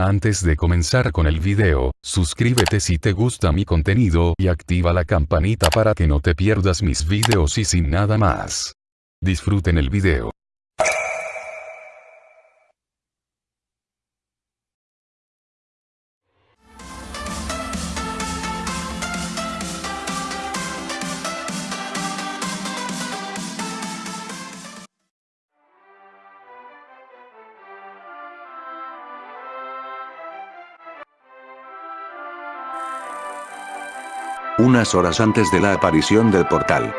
Antes de comenzar con el video, suscríbete si te gusta mi contenido y activa la campanita para que no te pierdas mis videos y sin nada más. Disfruten el video. Unas horas antes de la aparición del portal.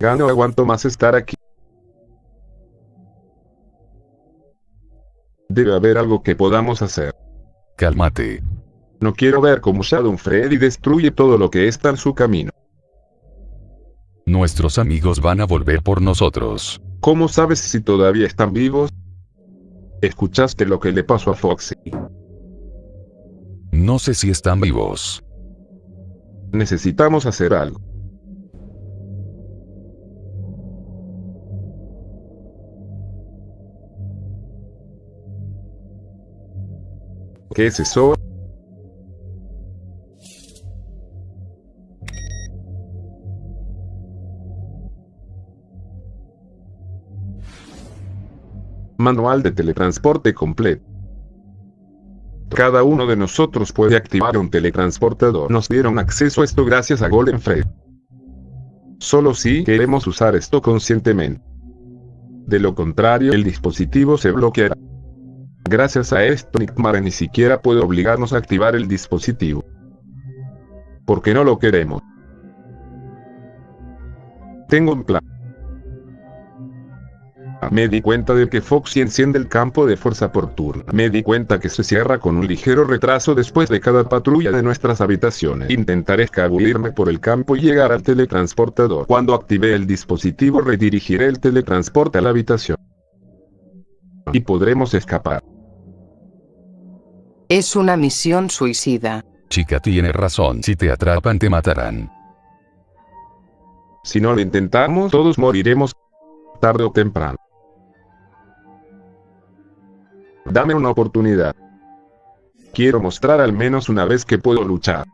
Ya no aguanto más estar aquí. Debe haber algo que podamos hacer. Cálmate. No quiero ver cómo Shadow Freddy destruye todo lo que está en su camino. Nuestros amigos van a volver por nosotros. ¿Cómo sabes si todavía están vivos? ¿Escuchaste lo que le pasó a Foxy? No sé si están vivos. Necesitamos hacer algo. ¿Qué es eso? Manual de teletransporte completo. Cada uno de nosotros puede activar un teletransportador. Nos dieron acceso a esto gracias a Golden Fred. Solo si queremos usar esto conscientemente. De lo contrario el dispositivo se bloqueará. Gracias a esto Nickmare ni siquiera puede obligarnos a activar el dispositivo. Porque no lo queremos. Tengo un plan. Me di cuenta de que Foxy enciende el campo de fuerza por turno. Me di cuenta que se cierra con un ligero retraso después de cada patrulla de nuestras habitaciones. Intentaré escabullirme por el campo y llegar al teletransportador. Cuando active el dispositivo redirigiré el teletransporte a la habitación. Y podremos escapar. Es una misión suicida. Chica tiene razón. Si te atrapan te matarán. Si no lo intentamos todos moriremos. Tarde o temprano. Dame una oportunidad. Quiero mostrar al menos una vez que puedo luchar.